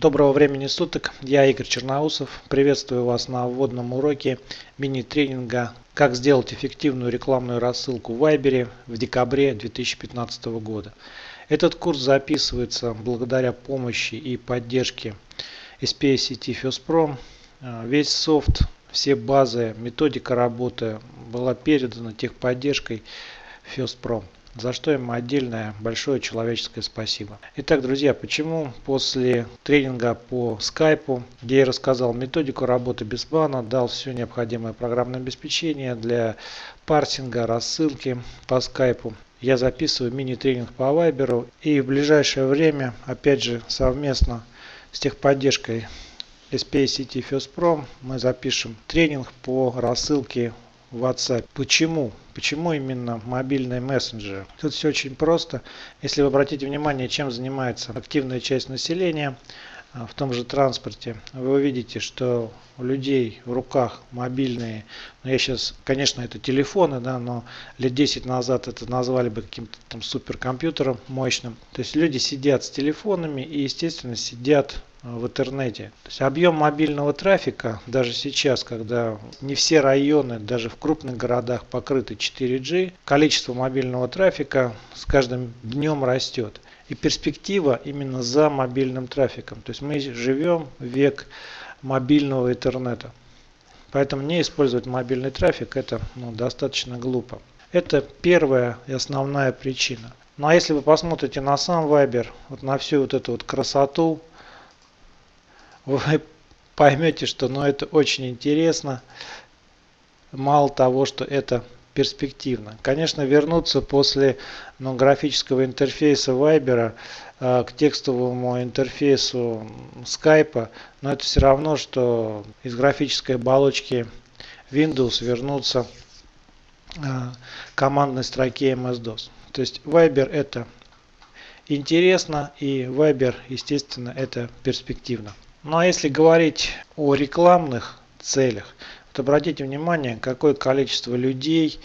Доброго времени суток, я Игорь Черноусов. Приветствую вас на вводном уроке мини-тренинга «Как сделать эффективную рекламную рассылку в Вайбере» в декабре 2015 года. Этот курс записывается благодаря помощи и поддержке SPA сети FirstPro. Весь софт, все базы, методика работы была передана техподдержкой FirstPro за что им отдельное большое человеческое спасибо. Итак, друзья, почему после тренинга по скайпу, где я рассказал методику работы без бана, дал все необходимое программное обеспечение для парсинга, рассылки по скайпу, я записываю мини-тренинг по вайберу и в ближайшее время, опять же, совместно с техподдержкой SPA сети FirstPro мы запишем тренинг по рассылке WhatsApp. Почему? Почему именно мобильные мессенджеры? Тут все очень просто. Если вы обратите внимание, чем занимается активная часть населения а, в том же транспорте, вы увидите, что у людей в руках мобильные, ну я сейчас, конечно, это телефоны, да, но лет 10 назад это назвали бы каким-то там суперкомпьютером мощным. То есть люди сидят с телефонами и, естественно, сидят в интернете. То есть объем мобильного трафика даже сейчас, когда не все районы, даже в крупных городах покрыты 4G, количество мобильного трафика с каждым днем растет. И перспектива именно за мобильным трафиком. То есть мы живем век мобильного интернета. Поэтому не использовать мобильный трафик это ну, достаточно глупо. Это первая и основная причина. Ну а если вы посмотрите на сам Viber, вот на всю вот эту вот красоту, вы поймете, что ну, это очень интересно. Мало того, что это перспективно. Конечно, вернуться после ну, графического интерфейса Viber э, к текстовому интерфейсу Skype, но это все равно, что из графической оболочки Windows вернуться э, командной строке MS-DOS. То есть Viber это интересно и Viber, естественно, это перспективно. Ну а если говорить о рекламных целях, то обратите внимание, какое количество людей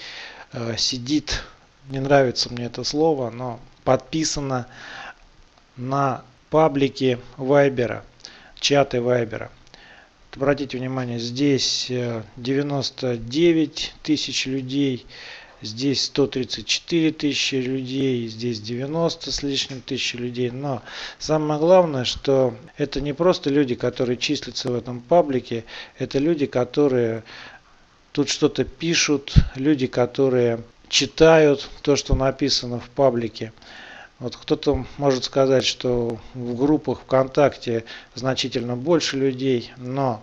э, сидит, не нравится мне это слово, но подписано на паблике Вайбера, чаты Вайбера. Обратите внимание, здесь 99 э, тысяч людей, Здесь 134 тысячи людей, здесь 90 с лишним тысячи людей. Но самое главное, что это не просто люди, которые числятся в этом паблике, это люди, которые тут что-то пишут, люди, которые читают то, что написано в паблике. Вот кто-то может сказать, что в группах ВКонтакте значительно больше людей, но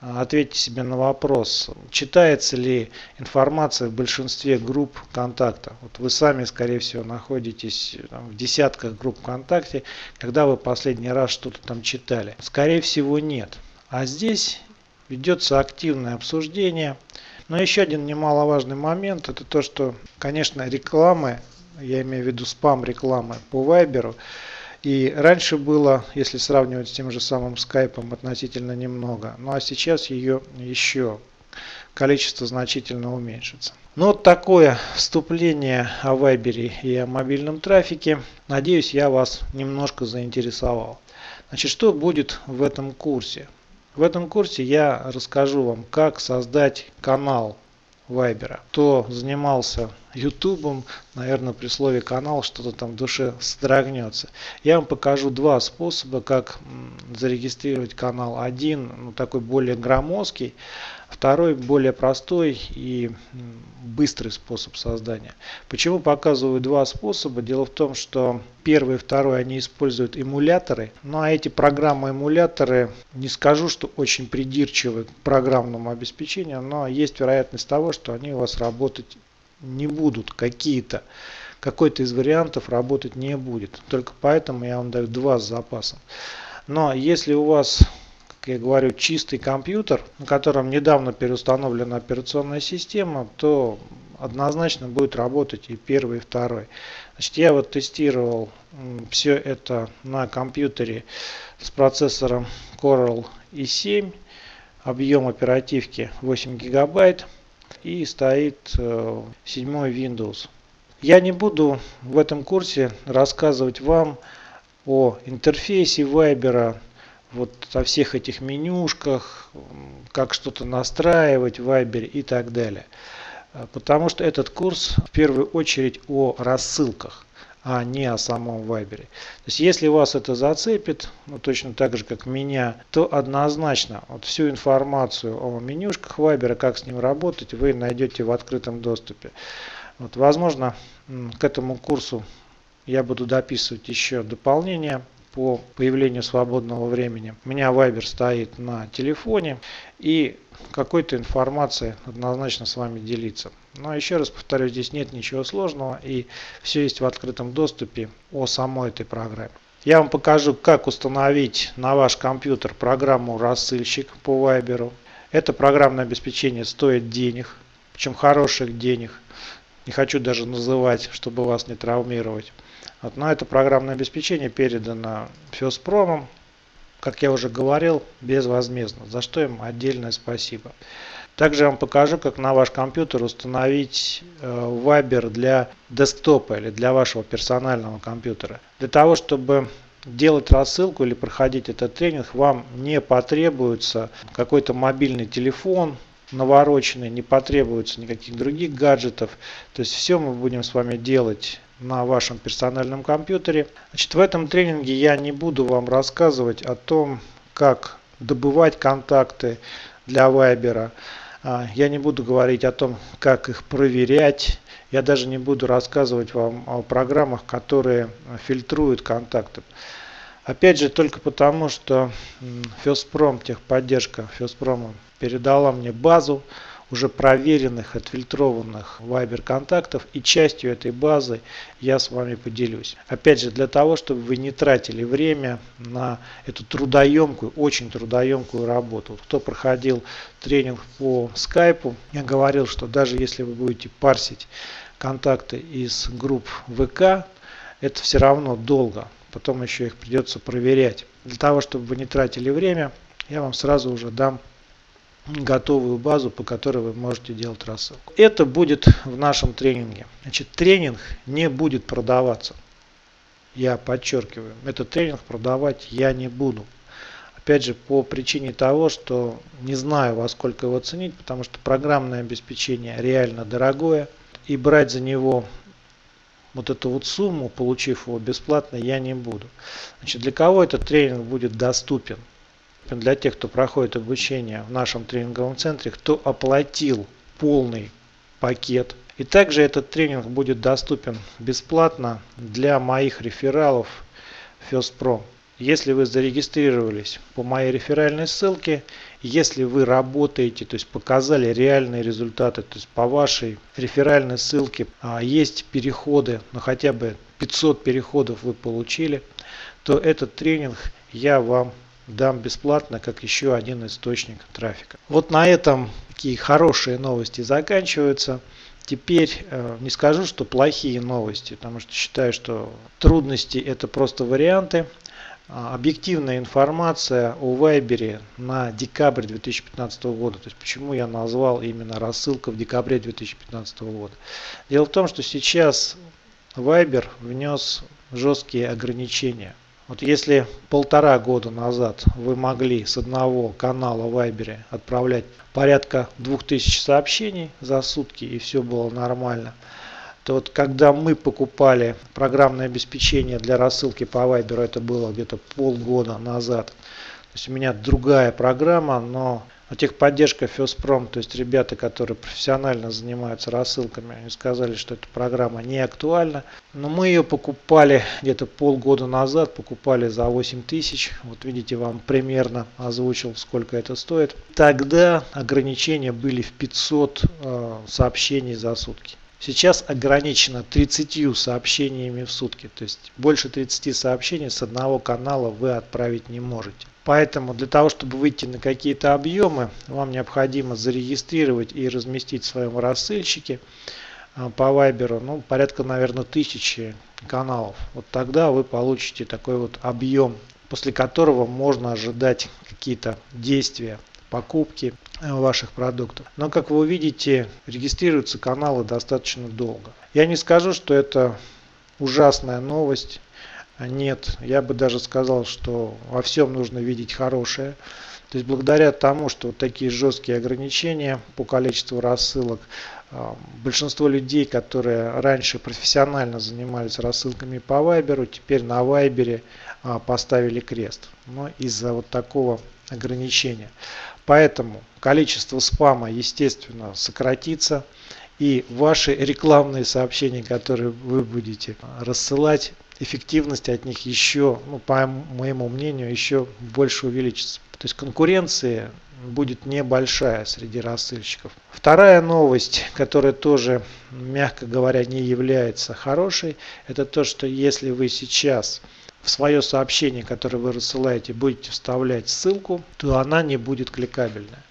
Ответьте себе на вопрос, читается ли информация в большинстве групп ВКонтакта. Вот вы сами, скорее всего, находитесь там, в десятках групп ВКонтакте, когда вы последний раз что-то там читали. Скорее всего, нет. А здесь ведется активное обсуждение. Но еще один немаловажный момент, это то, что, конечно, рекламы, я имею в виду спам рекламы по Вайберу, и раньше было, если сравнивать с тем же самым скайпом, относительно немного. Ну а сейчас ее еще количество значительно уменьшится. Ну вот такое вступление о Вайбере и о мобильном трафике. Надеюсь, я вас немножко заинтересовал. Значит, что будет в этом курсе? В этом курсе я расскажу вам, как создать канал Вайбера. Кто занимался Ютубом, наверное, при слове канал что-то там в душе содрогнется. Я вам покажу два способа, как зарегистрировать канал. Один, ну, такой более громоздкий, Второй более простой и быстрый способ создания. Почему показываю два способа? Дело в том, что первый и второй они используют эмуляторы. Ну а эти программы-эмуляторы, не скажу, что очень придирчивы к программному обеспечению, но есть вероятность того, что они у вас работать не будут какие-то. Какой-то из вариантов работать не будет. Только поэтому я вам даю два с запасом. Но если у вас я говорю, чистый компьютер, на котором недавно переустановлена операционная система, то однозначно будет работать и первый, и второй. Значит, я вот тестировал все это на компьютере с процессором Coral i7, объем оперативки 8 гигабайт и стоит 7 э, Windows. Я не буду в этом курсе рассказывать вам о интерфейсе Viber, вот о всех этих менюшках, как что-то настраивать Viber и так далее. Потому что этот курс в первую очередь о рассылках а не о самом Вайбере. То есть если вас это зацепит, ну, точно так же как меня, то однозначно вот всю информацию о менюшках Вайбера, как с ним работать, вы найдете в открытом доступе. Вот, возможно, к этому курсу я буду дописывать еще дополнения по появлению свободного времени. У меня Viber стоит на телефоне и какой-то информацией однозначно с вами делиться. Но еще раз повторю, здесь нет ничего сложного и все есть в открытом доступе о самой этой программе. Я вам покажу, как установить на ваш компьютер программу рассылщик по Viber. Это программное обеспечение стоит денег, причем хороших денег. Не хочу даже называть, чтобы вас не травмировать. Вот, но это программное обеспечение передано Феспромом как я уже говорил, безвозмездно, за что им отдельное спасибо. Также я вам покажу, как на ваш компьютер установить э, Viber для десктопа или для вашего персонального компьютера. Для того, чтобы делать рассылку или проходить этот тренинг, вам не потребуется какой-то мобильный телефон, навороченный, не потребуется никаких других гаджетов. То есть все мы будем с вами делать на вашем персональном компьютере. Значит, в этом тренинге я не буду вам рассказывать о том, как добывать контакты для Viber. А, я не буду говорить о том, как их проверять. Я даже не буду рассказывать вам о программах, которые фильтруют контакты. Опять же, только потому, что Феспром, техподдержка Феспрома передала мне базу уже проверенных, отфильтрованных Viber контактов и частью этой базы я с вами поделюсь. Опять же, для того, чтобы вы не тратили время на эту трудоемкую, очень трудоемкую работу. Кто проходил тренинг по скайпу, я говорил, что даже если вы будете парсить контакты из групп ВК, это все равно долго. Потом еще их придется проверять. Для того, чтобы вы не тратили время, я вам сразу уже дам готовую базу, по которой вы можете делать рассылку. Это будет в нашем тренинге. Значит, тренинг не будет продаваться. Я подчеркиваю, этот тренинг продавать я не буду. Опять же, по причине того, что не знаю, во сколько его ценить, потому что программное обеспечение реально дорогое. И брать за него вот эту вот сумму, получив его бесплатно, я не буду. Значит, для кого этот тренинг будет доступен? для тех, кто проходит обучение в нашем тренинговом центре, кто оплатил полный пакет. И также этот тренинг будет доступен бесплатно для моих рефералов FirstPro. Если вы зарегистрировались по моей реферальной ссылке, если вы работаете, то есть показали реальные результаты, то есть по вашей реферальной ссылке а, есть переходы, ну хотя бы 500 переходов вы получили, то этот тренинг я вам дам бесплатно, как еще один источник трафика. Вот на этом такие хорошие новости заканчиваются. Теперь э, не скажу, что плохие новости, потому что считаю, что трудности это просто варианты. А, объективная информация о Вайбере на декабрь 2015 года. То есть почему я назвал именно рассылка в декабре 2015 года. Дело в том, что сейчас Viber внес жесткие ограничения вот если полтора года назад вы могли с одного канала в Viber отправлять порядка 2000 сообщений за сутки и все было нормально, то вот когда мы покупали программное обеспечение для рассылки по Viber, это было где-то полгода назад. То есть у меня другая программа, но техподдержка Феспром, то есть ребята, которые профессионально занимаются рассылками, они сказали, что эта программа не актуальна. Но мы ее покупали где-то полгода назад, покупали за 8 тысяч. Вот видите, вам примерно озвучил, сколько это стоит. Тогда ограничения были в 500 э, сообщений за сутки. Сейчас ограничено 30 сообщениями в сутки. То есть больше 30 сообщений с одного канала вы отправить не можете. Поэтому для того, чтобы выйти на какие-то объемы, вам необходимо зарегистрировать и разместить в своем рассылщике а, по Viber ну, порядка, наверное, тысячи каналов. Вот тогда вы получите такой вот объем, после которого можно ожидать какие-то действия, покупки ваших продуктов. Но, как вы увидите, регистрируются каналы достаточно долго. Я не скажу, что это ужасная новость. Нет, я бы даже сказал, что во всем нужно видеть хорошее. То есть благодаря тому, что вот такие жесткие ограничения по количеству рассылок, а, большинство людей, которые раньше профессионально занимались рассылками по Вайберу, теперь на Вайбере а, поставили крест. Но из-за вот такого ограничения. Поэтому количество спама, естественно, сократится. И ваши рекламные сообщения, которые вы будете рассылать, эффективность от них еще, ну, по моему мнению, еще больше увеличится. То есть конкуренция будет небольшая среди рассылщиков. Вторая новость, которая тоже, мягко говоря, не является хорошей, это то, что если вы сейчас в свое сообщение, которое вы рассылаете, будете вставлять ссылку, то она не будет кликабельная.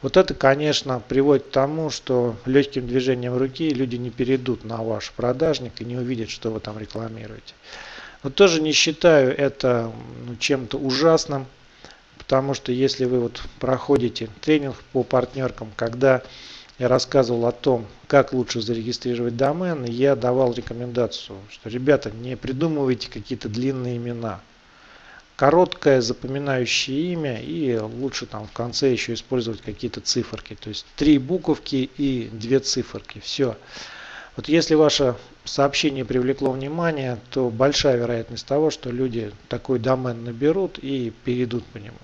Вот это, конечно, приводит к тому, что легким движением руки люди не перейдут на ваш продажник и не увидят, что вы там рекламируете. Но тоже не считаю это ну, чем-то ужасным, потому что если вы вот проходите тренинг по партнеркам, когда я рассказывал о том, как лучше зарегистрировать домен, я давал рекомендацию, что ребята не придумывайте какие-то длинные имена. Короткое запоминающее имя и лучше там в конце еще использовать какие-то циферки. То есть три буковки и две циферки. Все. Вот если ваше сообщение привлекло внимание, то большая вероятность того, что люди такой домен наберут и перейдут по нему.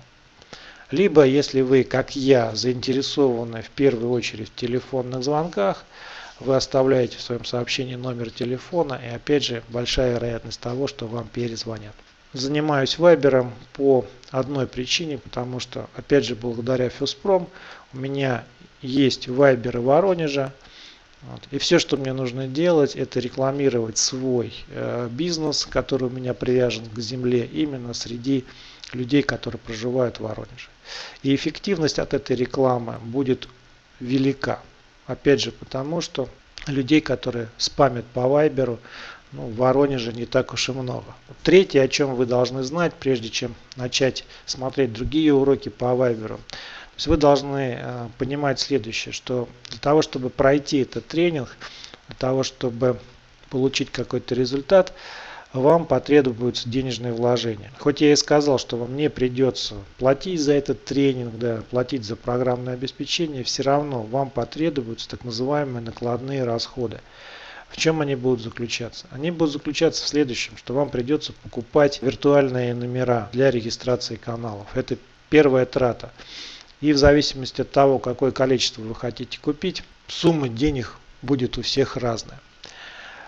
Либо, если вы, как я, заинтересованы в первую очередь в телефонных звонках, вы оставляете в своем сообщении номер телефона и опять же большая вероятность того, что вам перезвонят. Занимаюсь вайбером по одной причине, потому что опять же благодаря Фюспром у меня есть вайберы Воронежа. Вот. И все, что мне нужно делать, это рекламировать свой э, бизнес, который у меня привязан к земле именно среди людей, которые проживают в Воронеже. И эффективность от этой рекламы будет велика. Опять же, потому что людей, которые спамят по Вайберу, ну, в Воронеже не так уж и много. Третье, о чем вы должны знать, прежде чем начать смотреть другие уроки по Вайберу. То есть вы должны э, понимать следующее, что для того, чтобы пройти этот тренинг, для того, чтобы получить какой-то результат, вам потребуются денежные вложения. Хоть я и сказал, что вам не придется платить за этот тренинг, да, платить за программное обеспечение, все равно вам потребуются так называемые накладные расходы. В чем они будут заключаться? Они будут заключаться в следующем, что вам придется покупать виртуальные номера для регистрации каналов. Это первая трата. И в зависимости от того, какое количество вы хотите купить, сумма денег будет у всех разная.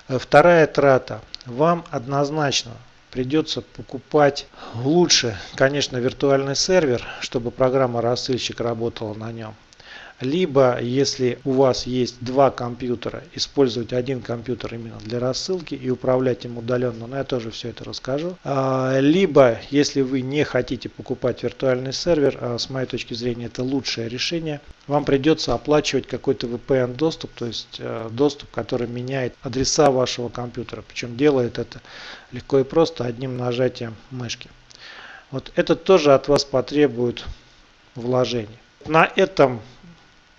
Вторая трата вам однозначно придется покупать лучше, конечно, виртуальный сервер, чтобы программа рассылщик работала на нем. Либо, если у вас есть два компьютера, использовать один компьютер именно для рассылки и управлять им удаленно, но я тоже все это расскажу. А, либо, если вы не хотите покупать виртуальный сервер, а с моей точки зрения это лучшее решение, вам придется оплачивать какой-то VPN доступ, то есть э, доступ, который меняет адреса вашего компьютера. Причем делает это легко и просто одним нажатием мышки. Вот это тоже от вас потребует вложений. На этом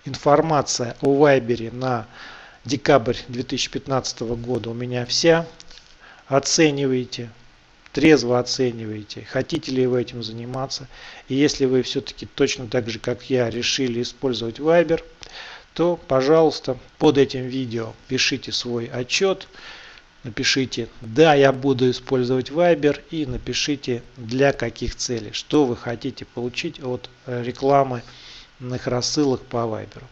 информация о Вайбере на декабрь 2015 года у меня вся. Оценивайте, трезво оцениваете, хотите ли вы этим заниматься. И если вы все-таки точно так же, как я, решили использовать Viber, то, пожалуйста, под этим видео пишите свой отчет, напишите «Да, я буду использовать Viber» и напишите «Для каких целей», что вы хотите получить от рекламы их рассылок по Viber.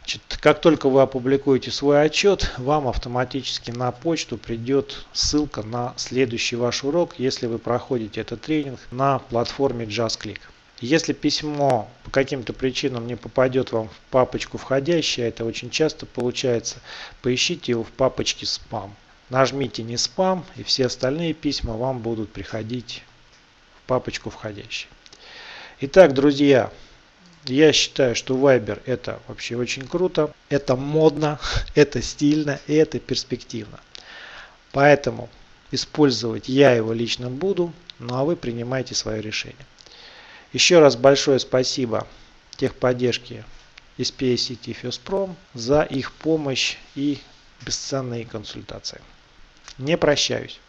Значит, как только вы опубликуете свой отчет, вам автоматически на почту придет ссылка на следующий ваш урок, если вы проходите этот тренинг на платформе JustClick. Если письмо по каким-то причинам не попадет вам в папочку входящее, это очень часто получается, поищите его в папочке спам. Нажмите не спам и все остальные письма вам будут приходить в папочку входящие. Итак, друзья, я считаю, что Viber это вообще очень круто, это модно, это стильно и это перспективно. Поэтому использовать я его лично буду, ну а вы принимайте свое решение. Еще раз большое спасибо техподдержке SPA сети Феспром за их помощь и бесценные консультации. Не прощаюсь.